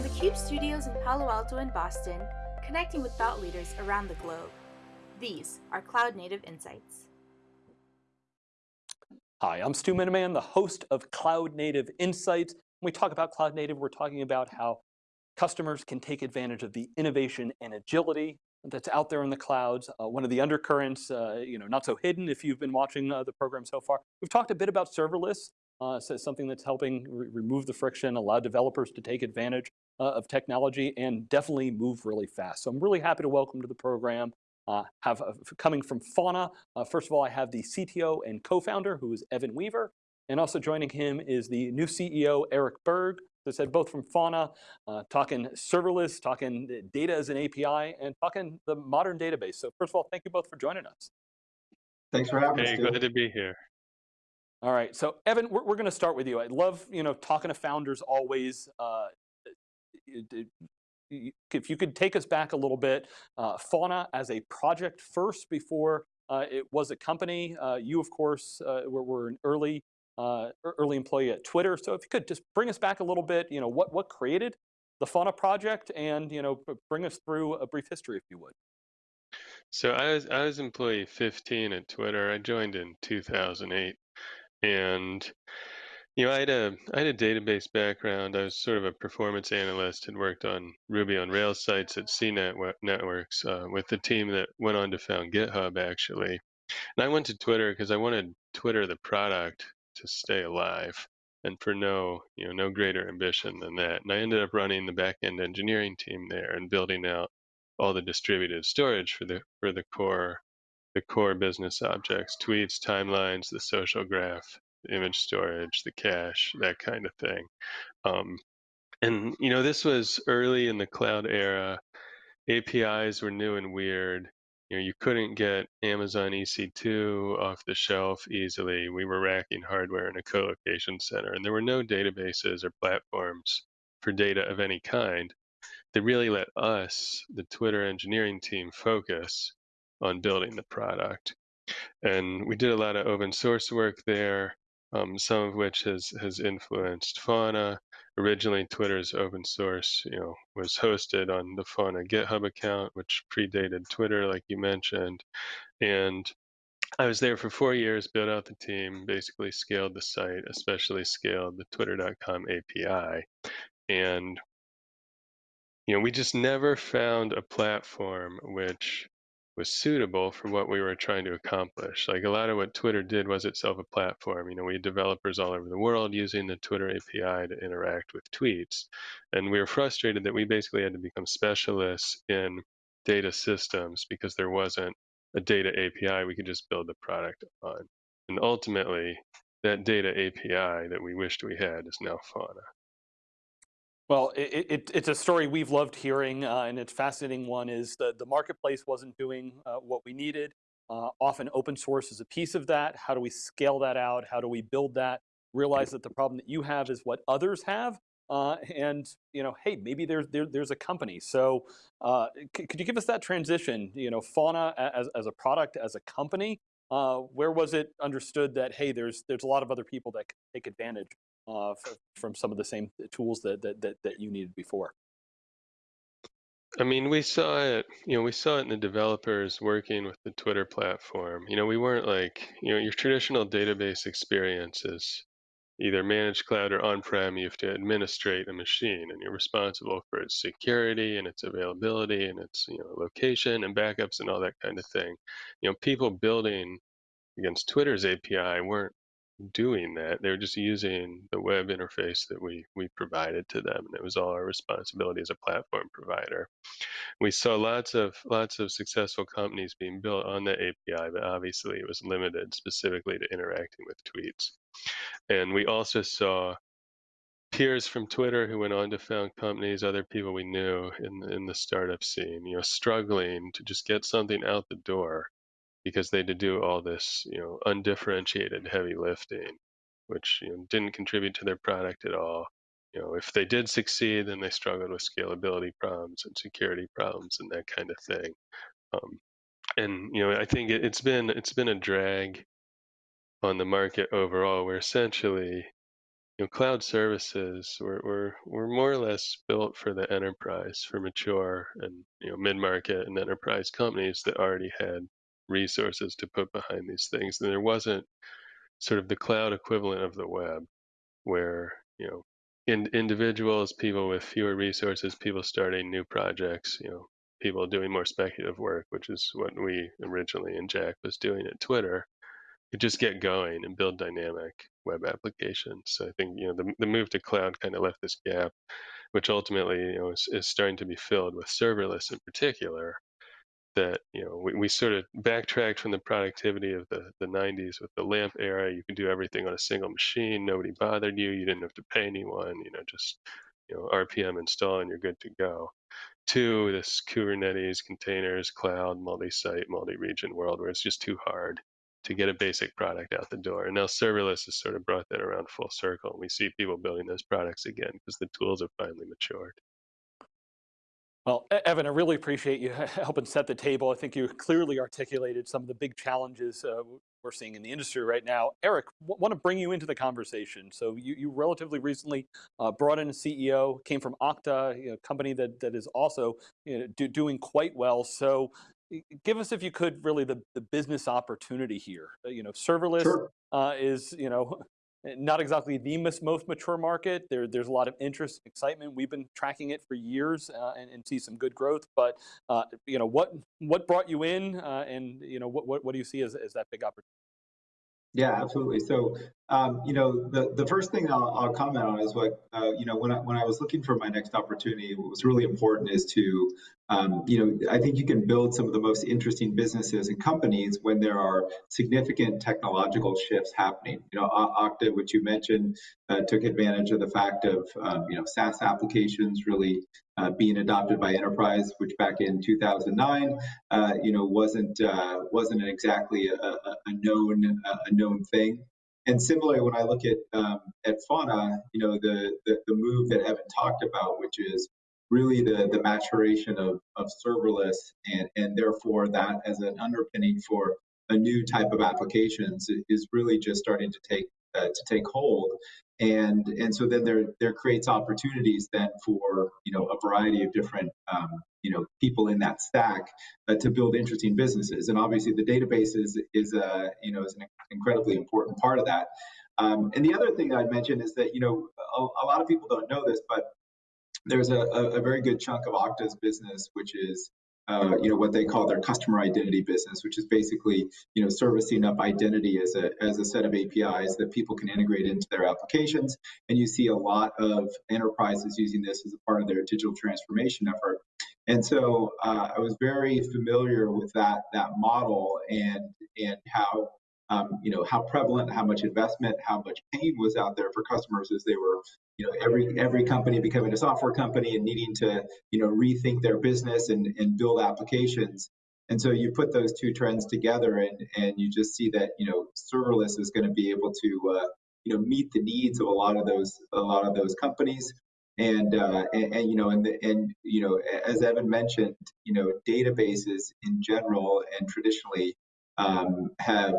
From the CUBE studios in Palo Alto and Boston, connecting with thought leaders around the globe. These are Cloud Native Insights. Hi, I'm Stu Miniman, the host of Cloud Native Insights. When we talk about Cloud Native, we're talking about how customers can take advantage of the innovation and agility that's out there in the clouds. Uh, one of the undercurrents, uh, you know, not so hidden if you've been watching uh, the program so far. We've talked a bit about serverless, uh, so something that's helping re remove the friction, allow developers to take advantage uh, of technology and definitely move really fast. So I'm really happy to welcome to the program uh, have uh, coming from Fauna. Uh, first of all, I have the CTO and co-founder who is Evan Weaver. And also joining him is the new CEO, Eric Berg. As I said, both from Fauna, uh, talking serverless, talking data as an API, and talking the modern database. So first of all, thank you both for joining us. Thanks for having hey, us. Hey, glad to be here. All right, so Evan, we're, we're going to start with you. I love, you know, talking to founders always. Uh, if you could take us back a little bit, uh, Fauna as a project first before uh, it was a company. Uh, you, of course, uh, were, were, an early uh, early employee at Twitter. So if you could just bring us back a little bit, you know, what what created the Fauna project, and you know, bring us through a brief history, if you would. So I was I was employee 15 at Twitter. I joined in 2008, and you know I had a I had a database background. I was sort of a performance analyst. Had worked on Ruby on Rails sites at CNET Networks uh, with the team that went on to found GitHub actually. And I went to Twitter because I wanted Twitter the product to stay alive and for no you know no greater ambition than that and i ended up running the back-end engineering team there and building out all the distributed storage for the for the core the core business objects, tweets, timelines, the social graph, image storage, the cache, that kind of thing. Um, and you know, this was early in the cloud era. APIs were new and weird. You know, you couldn't get Amazon EC2 off the shelf easily. We were racking hardware in a co-location center, and there were no databases or platforms for data of any kind that really let us, the Twitter engineering team, focus on building the product. And we did a lot of open source work there, um, some of which has, has influenced Fauna. Originally, Twitter's open source, you know, was hosted on the Fauna GitHub account, which predated Twitter, like you mentioned. And I was there for four years, built out the team, basically scaled the site, especially scaled the twitter.com API. And you know, we just never found a platform which was suitable for what we were trying to accomplish. Like a lot of what Twitter did was itself a platform. You know, we had developers all over the world using the Twitter API to interact with tweets. And we were frustrated that we basically had to become specialists in data systems because there wasn't a data API we could just build the product on. And ultimately, that data API that we wished we had is now Fauna. Well, it, it, it's a story we've loved hearing, uh, and it's fascinating one is the, the marketplace wasn't doing uh, what we needed. Uh, often open source is a piece of that. How do we scale that out? How do we build that? Realize that the problem that you have is what others have. Uh, and you know, hey, maybe there's there, there's a company. So uh, could you give us that transition? You know, Fauna as, as a product, as a company, uh, where was it understood that hey, there's there's a lot of other people that can take advantage uh, from some of the same tools that, that, that, that you needed before? I mean, we saw it, you know, we saw it in the developers working with the Twitter platform. You know, we weren't like, you know, your traditional database experiences, either managed cloud or on-prem, you have to administrate a machine and you're responsible for its security and its availability and its, you know, location and backups and all that kind of thing. You know, people building against Twitter's API weren't doing that. They were just using the web interface that we we provided to them, and it was all our responsibility as a platform provider. We saw lots of lots of successful companies being built on the API, but obviously it was limited specifically to interacting with tweets. And we also saw peers from Twitter who went on to found companies, other people we knew in in the startup scene, you know, struggling to just get something out the door because they had to do all this, you know, undifferentiated heavy lifting, which you know, didn't contribute to their product at all. You know, if they did succeed, then they struggled with scalability problems and security problems and that kind of thing. Um, and you know, I think it, it's been it's been a drag on the market overall, where essentially, you know, cloud services were, were, were more or less built for the enterprise, for mature and you know mid-market and enterprise companies that already had resources to put behind these things. And there wasn't sort of the cloud equivalent of the web, where you know in, individuals, people with fewer resources, people starting new projects, you know, people doing more speculative work, which is what we originally and Jack was doing at Twitter could just get going and build dynamic web applications. So I think you know the, the move to cloud kind of left this gap, which ultimately you know is, is starting to be filled with serverless in particular. That you know we, we sort of backtracked from the productivity of the, the 90s with the LAMP era. You could do everything on a single machine. Nobody bothered you. You didn't have to pay anyone. You know just you know RPM install and you're good to go. To this Kubernetes containers, cloud, multi-site, multi-region world where it's just too hard to get a basic product out the door. And now serverless has sort of brought that around full circle. And we see people building those products again because the tools have finally matured. Well, Evan, I really appreciate you helping set the table. I think you clearly articulated some of the big challenges uh, we're seeing in the industry right now. Eric, want to bring you into the conversation. So you, you relatively recently uh, brought in a CEO, came from Okta, you know, a company that, that is also you know, do, doing quite well. So give us, if you could, really the, the business opportunity here. Uh, you know, serverless Sure. uh, is, you know, not exactly the most, mature market. There, there's a lot of interest, and excitement. We've been tracking it for years uh, and, and see some good growth. But uh, you know, what what brought you in, uh, and you know, what, what what do you see as, as that big opportunity? Yeah, absolutely. So, um, you know, the, the first thing I'll, I'll comment on is what, uh, you know, when I, when I was looking for my next opportunity, what was really important is to, um, you know, I think you can build some of the most interesting businesses and companies when there are significant technological shifts happening. You know, Okta, which you mentioned, uh, took advantage of the fact of, um, you know, SaaS applications really uh, being adopted by enterprise, which back in 2009, uh, you know, wasn't uh, wasn't exactly a, a, known a known thing. And similarly, when I look at um, at Fauna, you know, the, the, the move that Evan talked about, which is really the the maturation of, of serverless, and and therefore that as an underpinning for a new type of applications is really just starting to take uh, to take hold. And and so then there there creates opportunities then for you know a variety of different um, you know people in that stack uh, to build interesting businesses. And obviously the database is is a uh, you know is an incredibly important part of that. Um, and the other thing i'd mention is that you know a, a lot of people don't know this but there's a, a, very good chunk of Okta's business, which is uh, you know what they call their customer identity business, which is basically you know servicing up identity as a as a set of APIs that people can integrate into their applications. And you see a lot of enterprises using this as a part of their digital transformation effort. And so uh, I was very familiar with that that model and and how um, you know how prevalent, how much investment, how much pain was out there for customers as they were you know every every company becoming a software company and needing to you know rethink their business and, and build applications. And so you put those two trends together and and you just see that you know serverless is going to be able to uh, you know meet the needs of a lot of those a lot of those companies. And uh, and, and, you know and the, and you know as Evan mentioned you know databases in general and traditionally um, have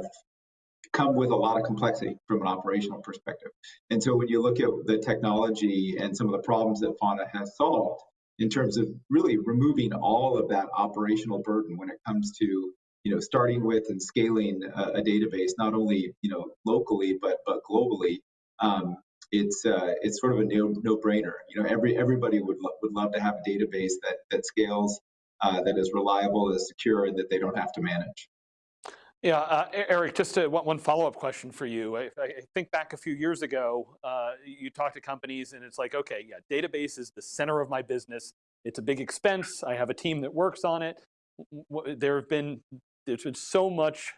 come with a lot of complexity from an operational perspective. And so when you look at the technology and some of the problems that Fauna has solved in terms of really removing all of that operational burden when it comes to you know starting with and scaling a, a database not only you know locally but but globally um, it's uh, it's sort of a no no brainer you know every everybody would lo- would love to have a database that that scales uh, that is reliable is secure and that they don't have to manage yeah, uh, Eric, just a, one follow-up question for you. I, I, think back a few years ago, uh, you talked to companies and it's like, okay, yeah, database is the center of my business. It's a big expense. I have a team that works on it. There have been, there's been so much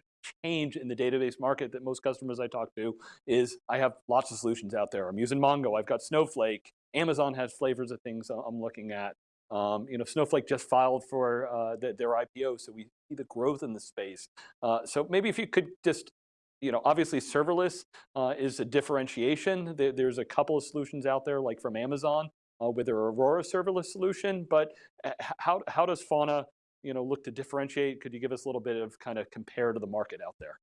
change in the database market that most customers I talk to is I have lots of solutions out there. I'm using Mongo, I've got Snowflake, Amazon has flavors of things I'm looking at. Um, you know, Snowflake just filed for uh, the, their IPO, so we see the growth in the space. Uh, so maybe if you could just, you know, obviously serverless uh, is a differentiation. There, there's a couple of solutions out there, like from Amazon, uh, with their Aurora serverless solution. But uh, how how does Fauna, you know, look to differentiate? Could you give us a little bit of kind of compare to the market out there?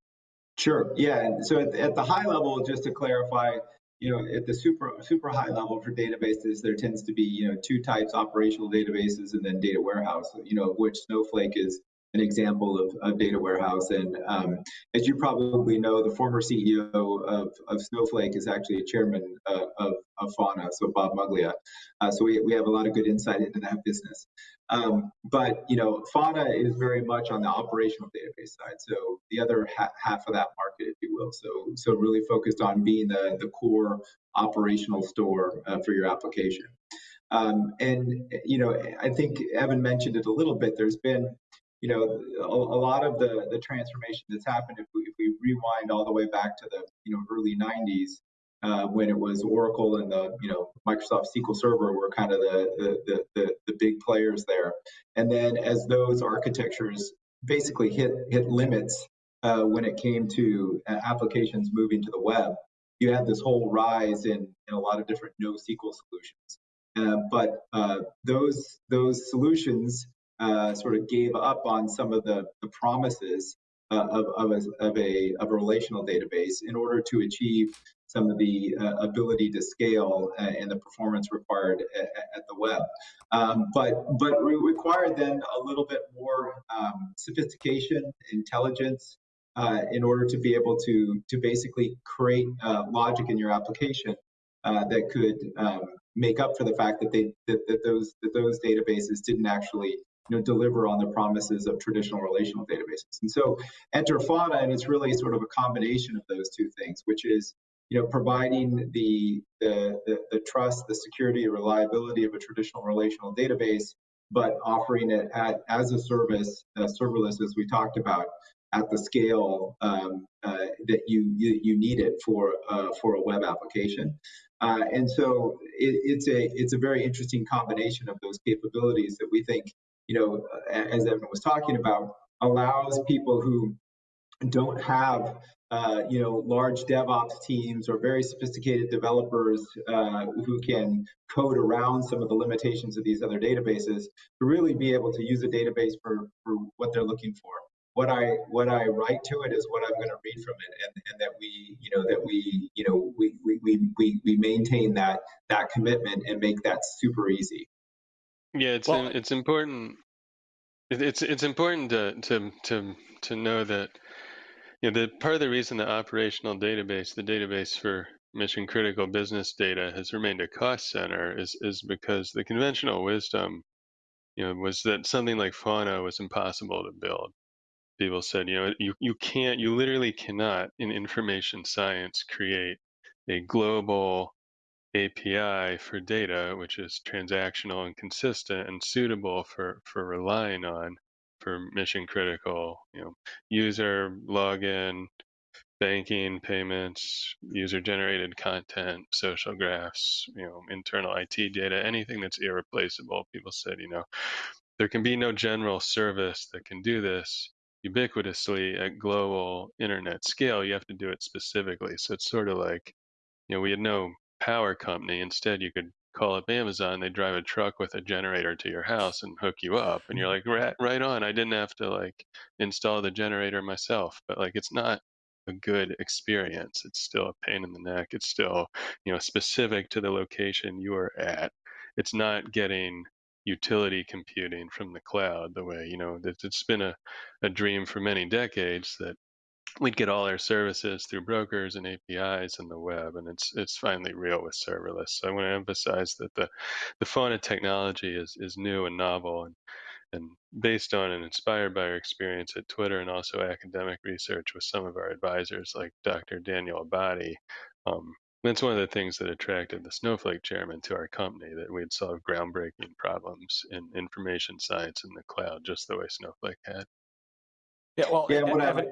Sure. Yeah. So at, at the high level, just to clarify, you know, at the super super high level for databases, there tends to be you know two types: operational databases and then data warehouse. You know, which Snowflake is an example of, of data warehouse. And um, as you probably know, the former CEO of, of Snowflake is actually a chairman uh, of, of Fauna, so Bob Muglia. Uh, so we, we have a lot of good insight into that business. Um, but you know, Fauna is very much on the operational database side. So the other ha half of that market, if you will. So so really focused on being the the core operational store uh, for your application. Um, and you know, I think Evan mentioned it a little bit. There's been you know, a, a, lot of the, the transformation that's happened, if we, if we rewind all the way back to the, you know, early 90s, uh, when it was Oracle and the, you know, Microsoft SQL Server were kind of the, the, the, the big players there. And then as those architectures basically hit, hit limits uh, when it came to uh, applications moving to the web, you had this whole rise in, in a lot of different NoSQL solutions. Uh, but uh, those those solutions uh, sort of gave up on some of the, the promises uh, of, of, a, of, a, of a relational database in order to achieve some of the uh, ability to scale uh, and the performance required at, at the web. Um, but but we required then a little bit more um, sophistication, intelligence, uh, in order to be able to to basically create uh, logic in your application that could um, make up for the fact that they that, that those that those databases didn't actually you know, deliver on the promises of traditional relational databases. And so enter Fauna, and it's really sort of a combination of those two things, which is you know, providing the, the, the, the trust, the security, the reliability of a traditional relational database, but offering it at, as a service, uh, serverless, as we talked about, at the scale um, uh, that you, you, you need it for uh, for a web application. Uh, and so it, it's a it's a very interesting combination of those capabilities that we think you know, as Evan was talking about, allows people who don't have uh, you know, large DevOps teams or very sophisticated developers uh, who can code around some of the limitations of these other databases to really be able to use a database for, for what they're looking for. What I what I write to it is what I'm going to read from it, and, and that we you know that we you know we, we, we, we maintain that that commitment and make that super easy. Yeah, it's well, it's important. It's it's important to to to to know that you know the part of the reason the operational database, the database for mission critical business data, has remained a cost center is is because the conventional wisdom, you know, was that something like Fauna was impossible to build. People said, you know, you you can't, you literally cannot in information science create a global API for data, which is transactional and consistent and suitable for, for relying on for mission critical, you know, user login, banking, payments, user generated content, social graphs, you know, internal IT data, anything that's irreplaceable. People said, you know, there can be no general service that can do this ubiquitously at global internet scale. You have to do it specifically. So it's sort of like, you know, we had no power company. Instead, you could call up Amazon. They drive a truck with a generator to your house and hook you up, and you're mm-hmm. like, right, right on. I didn't have to like install the generator myself, but like it's not a good experience. It's still a pain in the neck. It's still you know specific to the location you are at. It's not getting utility computing from the cloud the way you know it's been a, a dream for many decades that we'd get all our services through brokers and APIs and the web, and it's it's finally real with serverless. So I want to emphasize that the the Fauna technology is is new and novel, and and based on and inspired by our experience at Twitter and also academic research with some of our advisors like Dr. Daniel Abadi. Um, that's one of the things that attracted the Snowflake chairman to our company, that we'd solve groundbreaking problems in information science in the cloud, just the way Snowflake had. Yeah, well, yeah, what I,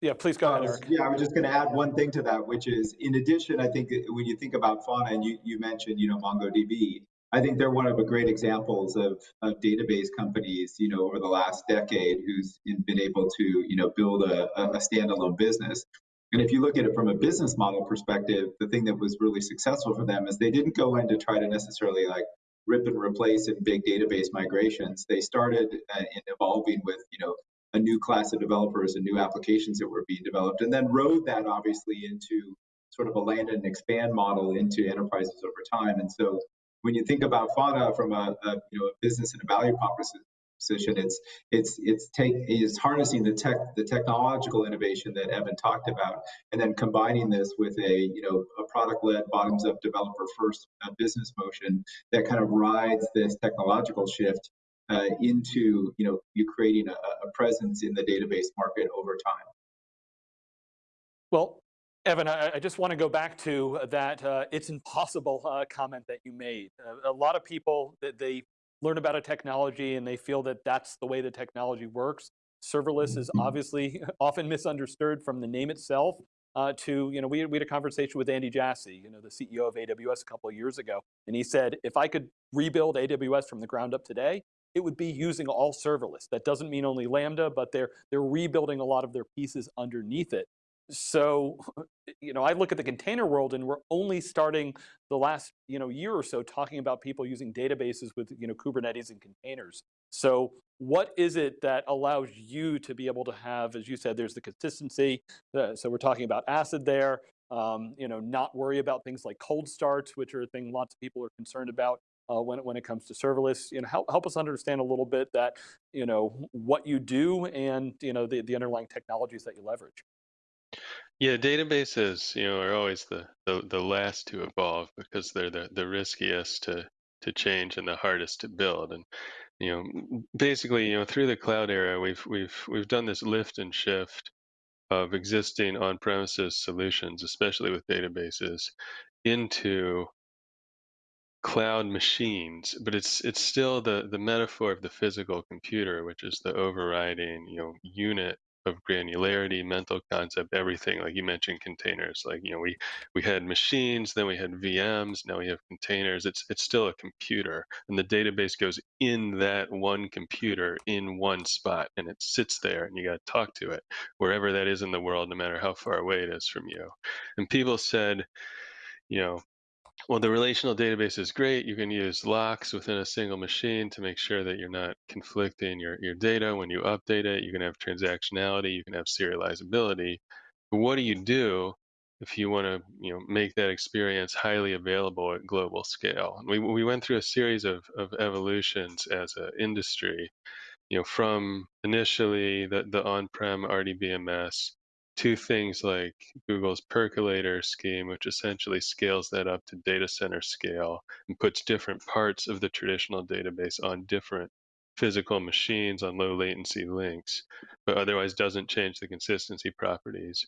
yeah, please go ahead, Eric. Yeah, I was just going to add one thing to that, which is, in addition, I think when you think about Fauna, and you, you mentioned, you know, MongoDB, I think they're one of the great examples of, of database companies, you know, over the last decade who's been able to, you know, build a, a standalone business. And if you look at it from a business model perspective, the thing that was really successful for them is they didn't go in to try to necessarily like rip and replace in big database migrations. They started uh, in evolving with, you know, a new class of developers and new applications that were being developed, and then rode that obviously into sort of a land and expand model into enterprises over time. And so when you think about Fauna from a, a you know a business and a value proposition, it's it's it's take is harnessing the tech the technological innovation that Evan talked about, and then combining this with a you know a product led bottoms up developer first uh, business motion that kind of rides this technological shift uh, into you know you creating a, a presence in the database market over time. Well, Evan, I, I, just want to go back to that uh, it's impossible uh, comment that you made. Uh, a lot of people, they learn about a technology and they feel that that's the way the technology works. Serverless is mm-hmm. obviously often misunderstood from the name itself uh, to, you know, we, we had a conversation with Andy Jassy, you know, the CEO of AWS a couple of years ago, and he said, if I could rebuild AWS from the ground up today, it would be using all serverless. That doesn't mean only Lambda, but they're, they're rebuilding a lot of their pieces underneath it so, you know, I look at the container world and we're only starting the last, you know, year or so talking about people using databases with, you know, Kubernetes and containers. So what is it that allows you to be able to have, as you said, there's the consistency. Uh, so we're talking about ACID there, um, you know, not worry about things like cold starts, which are a thing lots of people are concerned about. Uh, when, when it comes to serverless, you know, help, help us understand a little bit that, you know, what you do and, you know, the, the underlying technologies that you leverage. Yeah, databases, you know, are always the, the, the last to evolve because they're the, the riskiest to, to change and the hardest to build. And you know, basically, you know, through the cloud era, we've we've we've done this lift and shift of existing on-premises solutions, especially with databases, into cloud machines, but it's it's still the the metaphor of the physical computer, which is the overriding, you know, unit of granularity, mental concept, everything. Like you mentioned, containers. Like you know, we we had machines, then we had VMs, now we have containers. It's it's still a computer, and the database goes in that one computer in one spot, and it sits there, and you got to talk to it wherever that is in the world, no matter how far away it is from you. And people said, you know, well, the relational database is great. You can use locks within a single machine to make sure that you're not conflicting your, your data when you update it. You can have transactionality, you can have serializability. But what do you do if you want to you know, make that experience highly available at global scale? We, we went through a series of, of evolutions as an industry, you know, from initially the, the on-prem RDBMS to things like Google's percolator scheme, which essentially scales that up to data center scale and puts different parts of the traditional database on different physical machines on low latency links, but otherwise doesn't change the consistency properties.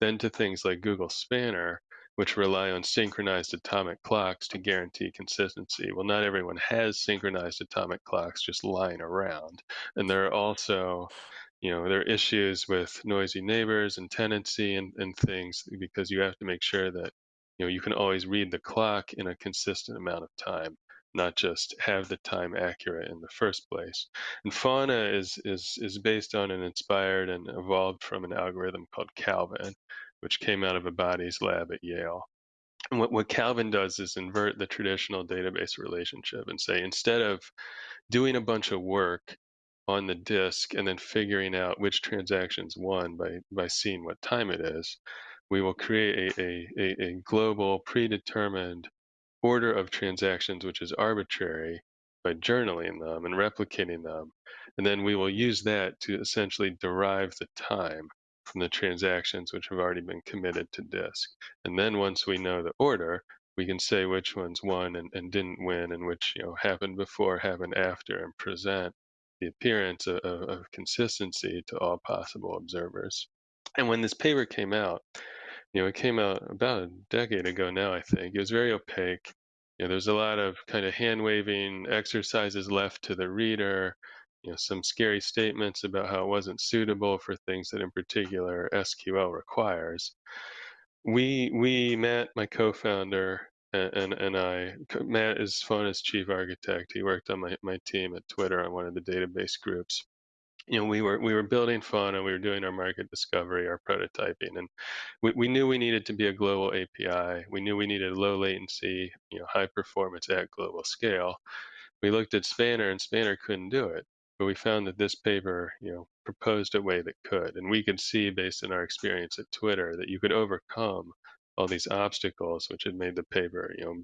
Then to things like Google Spanner, which rely on synchronized atomic clocks to guarantee consistency. Well, not everyone has synchronized atomic clocks just lying around. And there are also you know there are issues with noisy neighbors and tenancy and, and things because you have to make sure that you know you can always read the clock in a consistent amount of time not just have the time accurate in the first place. And fauna is is is based on and inspired and evolved from an algorithm called calvin which came out of a Abadi's lab at yale. And what, what calvin does is invert the traditional database relationship and say instead of doing a bunch of work on the disk and then figuring out which transactions won by, by seeing what time it is, we will create a, a, a global predetermined order of transactions, which is arbitrary, by journaling them and replicating them. And then we will use that to essentially derive the time from the transactions which have already been committed to disk. And then once we know the order, we can say which ones won and, and didn't win and which you know happened before, happened after, and present the appearance of, of, consistency to all possible observers. And when this paper came out, you know, it came out about a decade ago now, I think. It was very opaque. You know, there's a lot of kind of hand waving exercises left to the reader, you know, some scary statements about how it wasn't suitable for things that in particular SQL requires. We, we, met my co-founder, and and I Matt is Fauna's chief architect. He worked on my, my team at Twitter on one of the database groups. You know, we were we were building Fauna, we were doing our market discovery, our prototyping, and we, we knew we needed to be a global API. We knew we needed low latency, you know, high performance at global scale. We looked at Spanner and Spanner couldn't do it. But we found that this paper, you know, proposed a way that could. And we could see based on our experience at Twitter that you could overcome all these obstacles which had made the paper, you know,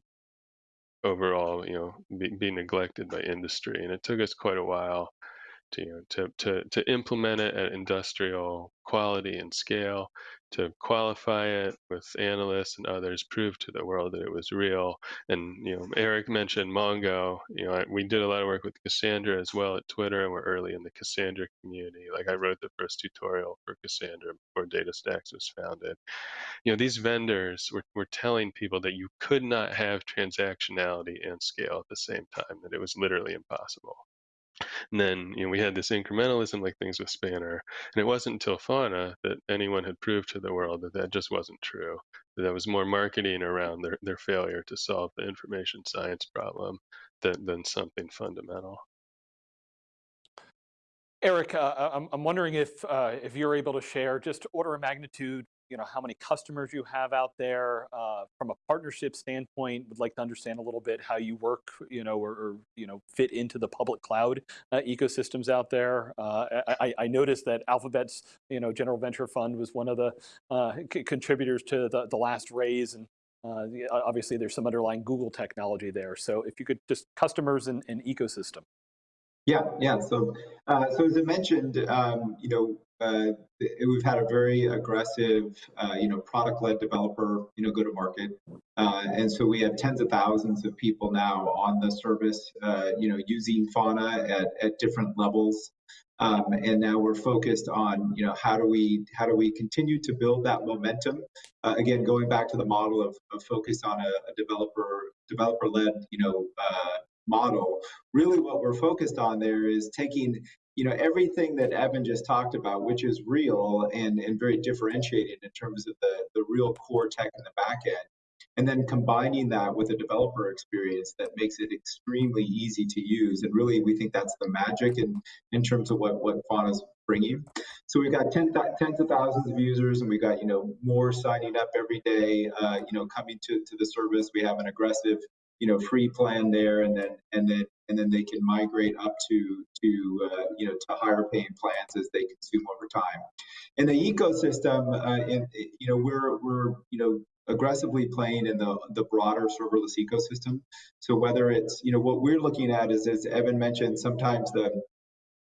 overall, you know, be, be neglected by industry. And it took us quite a while to, you know, to, to, to implement it at industrial quality and scale, to qualify it with analysts and others, prove to the world that it was real. And you know, Eric mentioned Mongo. You know, we did a lot of work with Cassandra as well at Twitter, and we're early in the Cassandra community. Like I wrote the first tutorial for Cassandra before DataStax was founded. You know, these vendors were, were telling people that you could not have transactionality and scale at the same time, that it was literally impossible. And then you know, we had this incrementalism like things with Spanner. And it wasn't until Fauna that anyone had proved to the world that that just wasn't true. That, that was more marketing around their, their failure to solve the information science problem than, than something fundamental. Eric, uh, I'm, I'm wondering if, uh, if you're able to share just order of magnitude you know, how many customers you have out there uh, from a partnership standpoint. Would like to understand a little bit how you work, you know, or, or you know, fit into the public cloud uh, ecosystems out there. Uh, I, I, noticed that Alphabet's, you know, General Venture Fund was one of the uh, contributors to the, the last raise, and uh, obviously there's some underlying Google technology there. So if you could just customers and, and ecosystem. Yeah, yeah. So, uh, so as I mentioned, um, you know, uh, we've had a very aggressive, uh, you know, product-led developer, you know, go-to-market, uh, and so we have tens of thousands of people now on the service, uh, you know, using Fauna at, at different levels, um, and now we're focused on, you know, how do we how do we continue to build that momentum? Uh, again, going back to the model of, of focus on a, a developer developer-led, you know, uh, model. Really, what we're focused on there is taking you know everything that Evan just talked about, which is real and, and very differentiated in terms of the, the real core tech in the back end, and then combining that with a developer experience that makes it extremely easy to use. And really, we think that's the magic in, in terms of what, what Fauna's bringing. So we've got tens of thousands of users, and we've got you know more signing up every day. Uh, you know, coming to, to the service. We have an aggressive you know free plan there and then and then and then they can migrate up to to uh, you know to higher paying plans as they consume over time. In the ecosystem uh, in, you know we're we're you know aggressively playing in the the broader serverless ecosystem. So whether it's you know what we're looking at is as evan mentioned sometimes the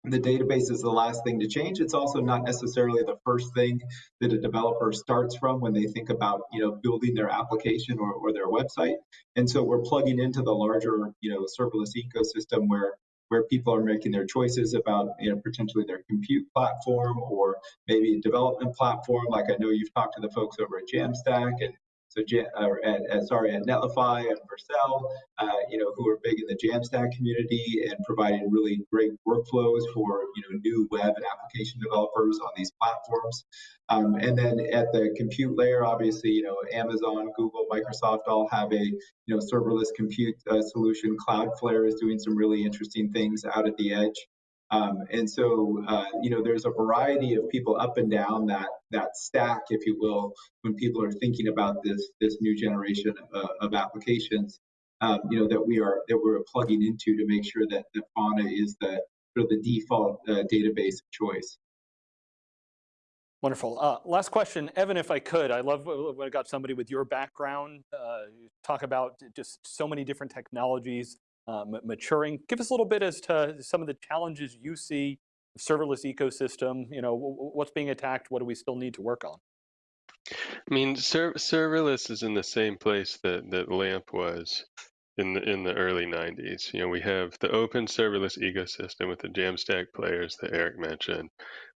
the database is the last thing to change. It's also not necessarily the first thing that a developer starts from when they think about, you know, building their application or, or their website. And so we're plugging into the larger, you know, serverless ecosystem where where people are making their choices about, you know, potentially their compute platform or maybe a development platform. Like I know you've talked to the folks over at Jamstack and so or at, at, sorry at Netlify and Vercel, uh, you know, who are big in the Jamstack community and providing really great workflows for you know new web and application developers on these platforms. Um, and then at the compute layer, obviously, you know, Amazon, Google, Microsoft all have a you know serverless compute uh, solution. Cloudflare is doing some really interesting things out at the edge. Um, and so, uh, you know, there's a variety of people up and down that that stack, if you will, when people are thinking about this this new generation of, of applications, um, you know, that we are that we're plugging into to make sure that, that Fauna is the sort of the default uh, database choice. Wonderful. Uh, last question, Evan, if I could, I love when I got somebody with your background, uh, talk about just so many different technologies uh, Um, maturing. Give us a little bit as to some of the challenges you see, serverless ecosystem, you know, what's being attacked, what do we still need to work on? I mean, ser serverless is in the same place that, that LAMP was in the in the early 90s. You know, we have the open serverless ecosystem with the Jamstack players that Eric mentioned.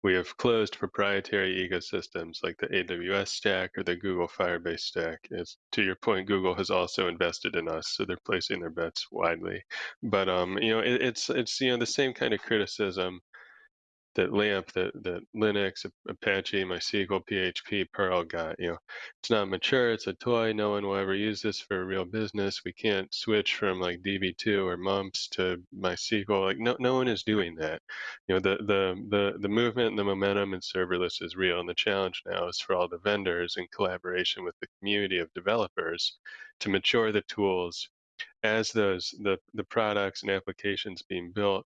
We have closed proprietary ecosystems like the AWS stack or the Google Firebase stack. To your point, Google has also invested in us, so they're placing their bets widely. But um, you know, it, it's it's you know the same kind of criticism that LAMP, that, that Linux, Apache, MySQL, PHP, Perl got. You know, it's not mature. It's a toy. No one will ever use this for a real business. We can't switch from like DB2 or MUMPS to MySQL. Like no, no one is doing that. You know, the the the the movement and the momentum in serverless is real, and the challenge now is for all the vendors in collaboration with the community of developers to mature the tools as those the the products and applications being built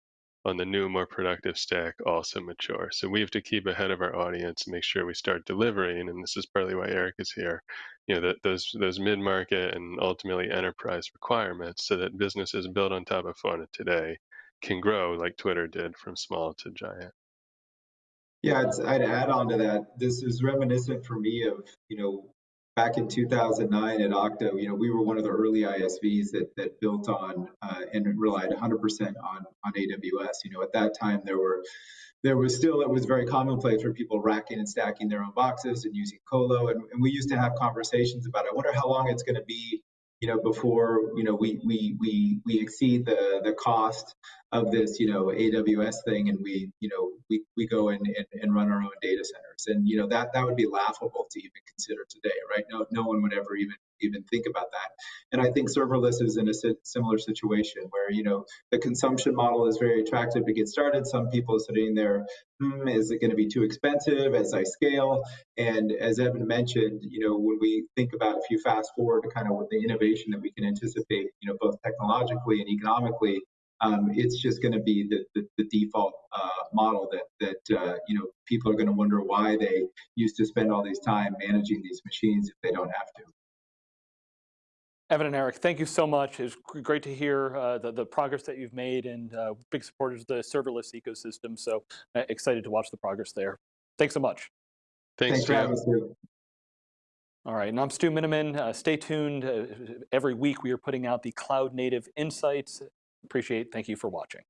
on the new, more productive stack also mature. So we have to keep ahead of our audience and make sure we start delivering. And this is partly why Eric is here. You know, that those those mid-market and ultimately enterprise requirements, so that businesses built on top of Fauna today can grow like Twitter did from small to giant. Yeah, I'd add on to that. This is reminiscent for me of, you know, back in 2009 at Okta, you know, we were one of the early ISVs that, that built on uh, and relied 100% on, on AWS. You know, at that time there were, there was still, it was very commonplace for people racking and stacking their own boxes and using Colo. And, and we used to have conversations about, I wonder how long it's going to be you know, before you know we we we we exceed the the cost of this you know AWS thing, and we you know we we go and, and run our own data centers, and you know that that would be laughable to even consider today, right? No no one would ever even even think about that. And I think serverless is in a similar situation where you know the consumption model is very attractive to get started. Some people are sitting there, hmm, is it going to be too expensive as I scale? And as Evan mentioned, you know when we think about if you fast forward to kind of what the innovation that we can anticipate, you know both technologically and economically. Um, it's just going to be the, the, the default uh, model that that uh, you know people are going to wonder why they used to spend all this time managing these machines if they don't have to. Evan and Eric, thank you so much. It's great to hear uh, the, the progress that you've made and uh, big supporters of the serverless ecosystem. So uh, excited to watch the progress there. Thanks so much. Thanks, Thanks for having us. All right, and I'm Stu Miniman. Uh, stay tuned. Uh, every week we are putting out the Cloud Native Insights. Appreciate, thank you for watching.